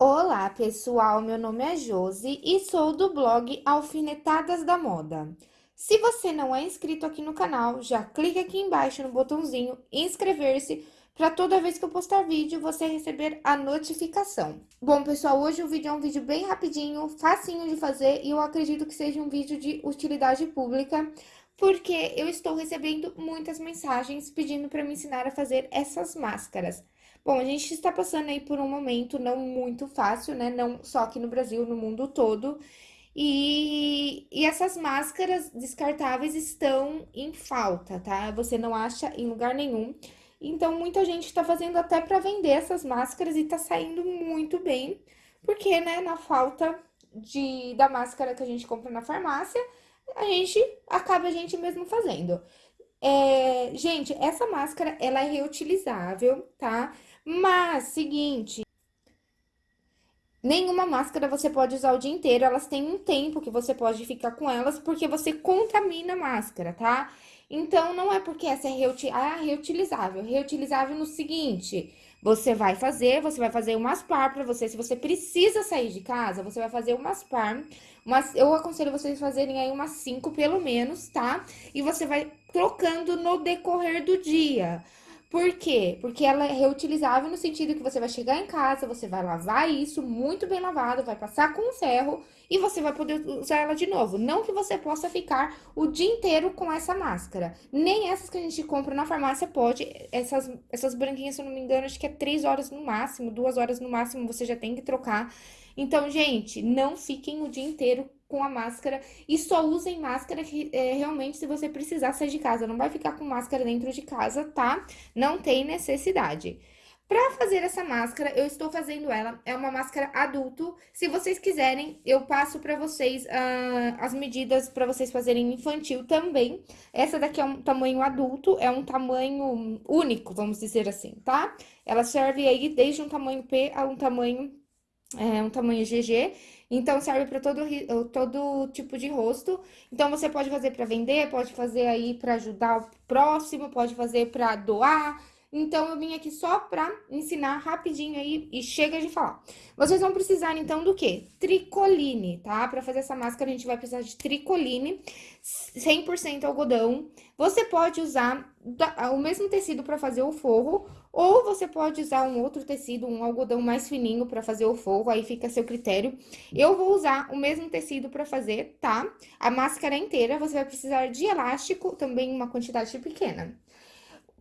Olá, pessoal. Meu nome é Josi e sou do blog Alfinetadas da Moda. Se você não é inscrito aqui no canal, já clique aqui embaixo no botãozinho inscrever-se para toda vez que eu postar vídeo você receber a notificação. Bom, pessoal, hoje o vídeo é um vídeo bem rapidinho, facinho de fazer e eu acredito que seja um vídeo de utilidade pública, porque eu estou recebendo muitas mensagens pedindo para me ensinar a fazer essas máscaras. Bom, a gente está passando aí por um momento não muito fácil, né? Não só aqui no Brasil, no mundo todo. E, e essas máscaras descartáveis estão em falta, tá? Você não acha em lugar nenhum. Então, muita gente está fazendo até para vender essas máscaras e tá saindo muito bem. Porque, né, na falta de, da máscara que a gente compra na farmácia, a gente acaba a gente mesmo fazendo. É, gente, essa máscara, ela é reutilizável, tá? Mas, seguinte, nenhuma máscara você pode usar o dia inteiro, elas têm um tempo que você pode ficar com elas, porque você contamina a máscara, tá? Então, não é porque essa é reuti ah, reutilizável. Reutilizável no seguinte, você vai fazer, você vai fazer umas par pra você, se você precisa sair de casa, você vai fazer umas par, umas, eu aconselho vocês fazerem aí umas cinco pelo menos, tá? E você vai trocando no decorrer do dia. Por quê? Porque ela é reutilizável no sentido que você vai chegar em casa, você vai lavar isso muito bem lavado, vai passar com ferro e você vai poder usar ela de novo. Não que você possa ficar o dia inteiro com essa máscara. Nem essas que a gente compra na farmácia pode. Essas, essas branquinhas, se eu não me engano, acho que é três horas no máximo, duas horas no máximo, você já tem que trocar. Então, gente, não fiquem o dia inteiro com a máscara e só usem máscara é, realmente se você precisar sair de casa. Não vai ficar com máscara dentro de casa, tá? Não tem necessidade. Pra fazer essa máscara, eu estou fazendo ela, é uma máscara adulto. Se vocês quiserem, eu passo pra vocês uh, as medidas pra vocês fazerem infantil também. Essa daqui é um tamanho adulto, é um tamanho único, vamos dizer assim, tá? Ela serve aí desde um tamanho P a um tamanho, é, um tamanho GG. Então, serve para todo, todo tipo de rosto. Então, você pode fazer para vender, pode fazer aí para ajudar o próximo, pode fazer para doar. Então, eu vim aqui só pra ensinar rapidinho aí e chega de falar. Vocês vão precisar, então, do quê? Tricoline, tá? Pra fazer essa máscara, a gente vai precisar de tricoline, 100% algodão. Você pode usar o mesmo tecido pra fazer o forro, ou você pode usar um outro tecido, um algodão mais fininho pra fazer o forro, aí fica a seu critério. Eu vou usar o mesmo tecido pra fazer, tá? A máscara inteira, você vai precisar de elástico, também uma quantidade pequena.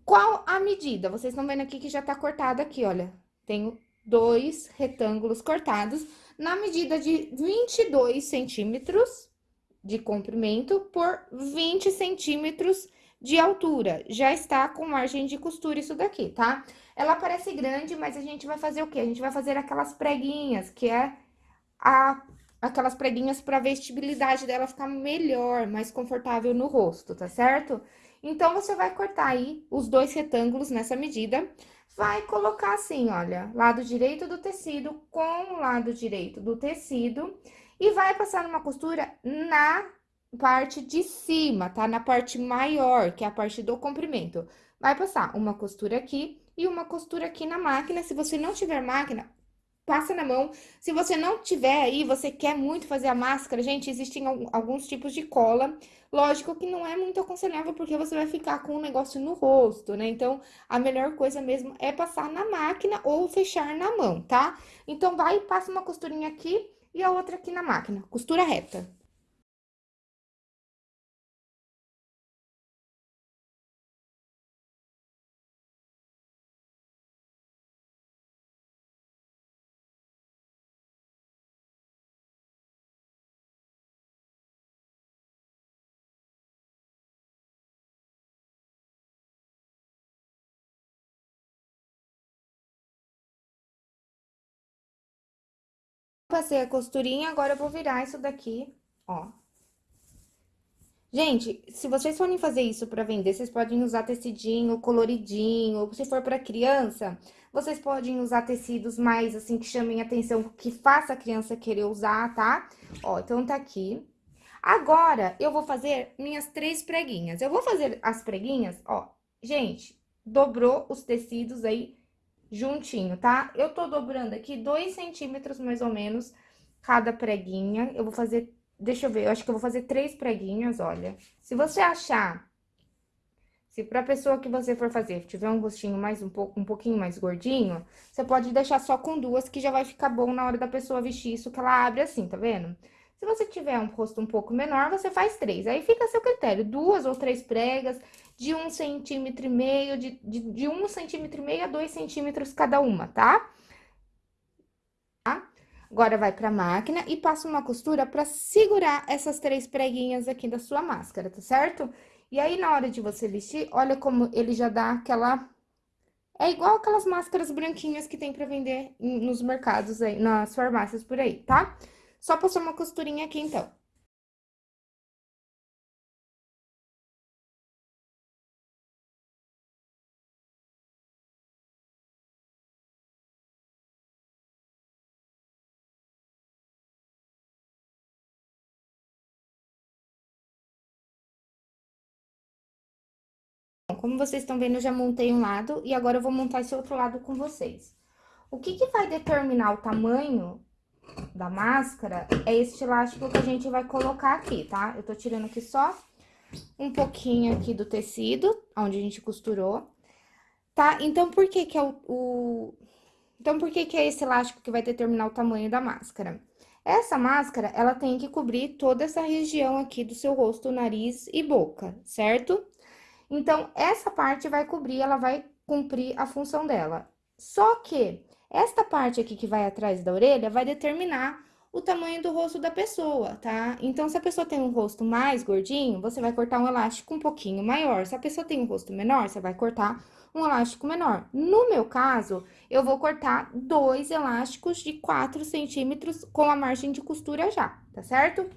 Qual a medida? Vocês estão vendo aqui que já tá cortado aqui, olha. Tenho dois retângulos cortados na medida de 22 centímetros de comprimento por 20 centímetros de altura. Já está com margem de costura isso daqui, tá? Ela parece grande, mas a gente vai fazer o quê? A gente vai fazer aquelas preguinhas, que é a, aquelas preguinhas para a vestibilidade dela ficar melhor, mais confortável no rosto, tá certo? Então, você vai cortar aí os dois retângulos nessa medida, vai colocar assim, olha, lado direito do tecido com o lado direito do tecido e vai passar numa costura na parte de cima, tá? Na parte maior, que é a parte do comprimento. Vai passar uma costura aqui e uma costura aqui na máquina. Se você não tiver máquina, passa na mão. Se você não tiver aí, você quer muito fazer a máscara, gente, existem alguns tipos de cola. Lógico que não é muito aconselhável, porque você vai ficar com um negócio no rosto, né? Então, a melhor coisa mesmo é passar na máquina ou fechar na mão, tá? Então, vai e passa uma costurinha aqui e a outra aqui na máquina, costura reta. Passei a costurinha, agora eu vou virar isso daqui, ó. Gente, se vocês forem fazer isso pra vender, vocês podem usar tecidinho coloridinho, se for pra criança, vocês podem usar tecidos mais, assim, que chamem atenção, que faça a criança querer usar, tá? Ó, então tá aqui. Agora, eu vou fazer minhas três preguinhas. Eu vou fazer as preguinhas, ó, gente, dobrou os tecidos aí juntinho, tá? Eu tô dobrando aqui dois centímetros, mais ou menos, cada preguinha. Eu vou fazer, deixa eu ver, eu acho que eu vou fazer três preguinhas, olha. Se você achar, se pra pessoa que você for fazer tiver um rostinho mais um pouco, um pouquinho mais gordinho, você pode deixar só com duas, que já vai ficar bom na hora da pessoa vestir isso, que ela abre assim, tá vendo? Se você tiver um rosto um pouco menor, você faz três. Aí fica a seu critério, duas ou três pregas de um centímetro e meio, de, de, de um centímetro e meio a dois centímetros cada uma, tá? tá? Agora, vai pra máquina e passa uma costura pra segurar essas três preguinhas aqui da sua máscara, tá certo? E aí, na hora de você vestir, olha como ele já dá aquela... É igual aquelas máscaras branquinhas que tem pra vender nos mercados aí, nas farmácias por aí, tá? Só passar uma costurinha aqui, então. Como vocês estão vendo, eu já montei um lado e agora eu vou montar esse outro lado com vocês. O que que vai determinar o tamanho da máscara é este elástico que a gente vai colocar aqui, tá? Eu tô tirando aqui só um pouquinho aqui do tecido, onde a gente costurou, tá? Então, por que que é o... o... Então, por que que é esse elástico que vai determinar o tamanho da máscara? Essa máscara, ela tem que cobrir toda essa região aqui do seu rosto, nariz e boca, certo? Então, essa parte vai cobrir, ela vai cumprir a função dela. Só que esta parte aqui que vai atrás da orelha vai determinar o tamanho do rosto da pessoa, tá? Então, se a pessoa tem um rosto mais gordinho, você vai cortar um elástico um pouquinho maior. Se a pessoa tem um rosto menor, você vai cortar um elástico menor. No meu caso, eu vou cortar dois elásticos de 4 centímetros com a margem de costura já, tá certo?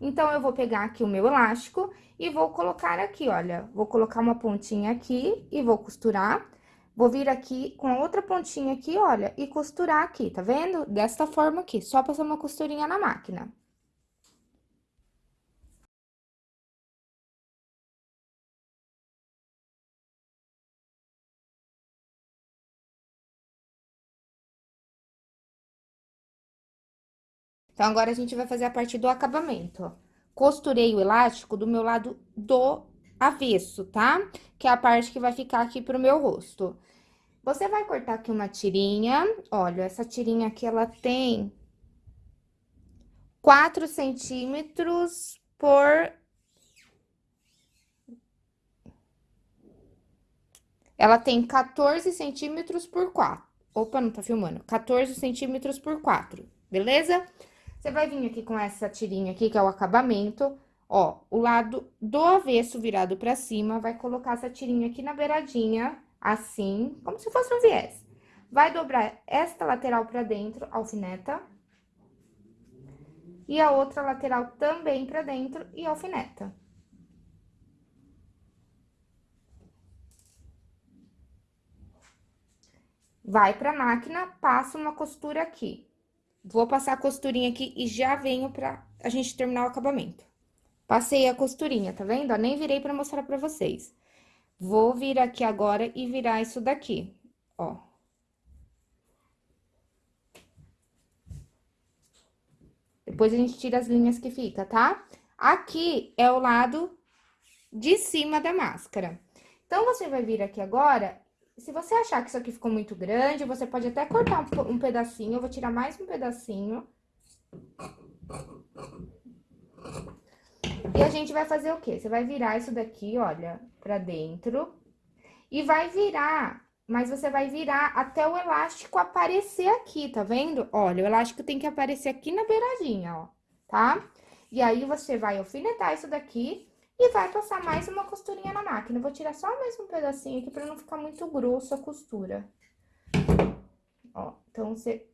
Então, eu vou pegar aqui o meu elástico e vou colocar aqui, olha, vou colocar uma pontinha aqui e vou costurar. Vou vir aqui com a outra pontinha aqui, olha, e costurar aqui, tá vendo? Desta forma aqui, só passar uma costurinha na máquina. Então, agora a gente vai fazer a parte do acabamento. Costurei o elástico do meu lado do avesso, tá? Que é a parte que vai ficar aqui pro meu rosto. Você vai cortar aqui uma tirinha, olha, essa tirinha aqui, ela tem 4 centímetros por... Ela tem 14 centímetros por 4. Opa, não tá filmando. 14 centímetros por 4, beleza? Você vai vir aqui com essa tirinha aqui, que é o acabamento, ó, o lado do avesso virado pra cima, vai colocar essa tirinha aqui na beiradinha assim, como se fosse um viés. Vai dobrar esta lateral pra dentro, alfineta. E a outra lateral também pra dentro e alfineta. Vai pra máquina, passa uma costura aqui. Vou passar a costurinha aqui e já venho pra a gente terminar o acabamento. Passei a costurinha, tá vendo? nem virei pra mostrar pra vocês. Vou vir aqui agora e virar isso daqui, ó. Depois a gente tira as linhas que fica, tá? Aqui é o lado de cima da máscara. Então, você vai vir aqui agora, se você achar que isso aqui ficou muito grande, você pode até cortar um, um pedacinho, eu vou tirar mais um pedacinho. E a gente vai fazer o quê? Você vai virar isso daqui, olha, pra dentro. E vai virar, mas você vai virar até o elástico aparecer aqui, tá vendo? Olha, o elástico tem que aparecer aqui na beiradinha, ó, tá? E aí, você vai alfinetar isso daqui e vai passar mais uma costurinha na máquina. Eu vou tirar só mais um pedacinho aqui pra não ficar muito grosso a costura. Ó, então, você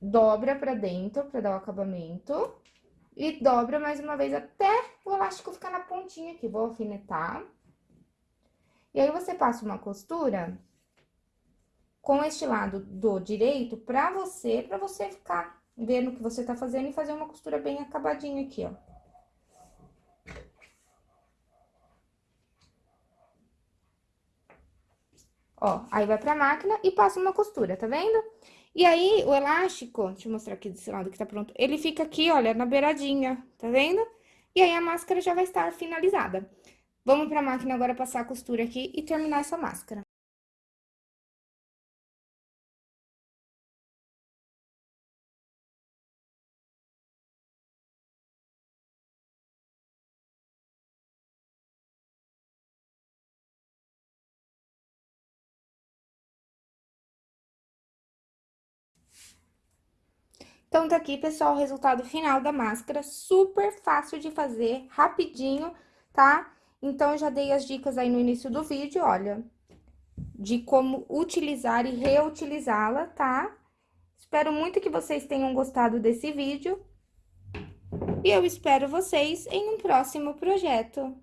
dobra pra dentro pra dar o acabamento. E dobra mais uma vez até o elástico ficar na pontinha aqui. Vou alfinetar. E aí, você passa uma costura com este lado do direito pra você, pra você ficar vendo o que você tá fazendo e fazer uma costura bem acabadinha aqui, ó. Ó, aí vai pra máquina e passa uma costura, tá vendo? E aí, o elástico, deixa eu mostrar aqui desse lado que tá pronto, ele fica aqui, olha, na beiradinha, tá vendo? E aí, a máscara já vai estar finalizada. Vamos pra máquina agora passar a costura aqui e terminar essa máscara. Então, tá aqui, pessoal, o resultado final da máscara, super fácil de fazer, rapidinho, tá? Então, já dei as dicas aí no início do vídeo, olha, de como utilizar e reutilizá-la, tá? Espero muito que vocês tenham gostado desse vídeo. E eu espero vocês em um próximo projeto.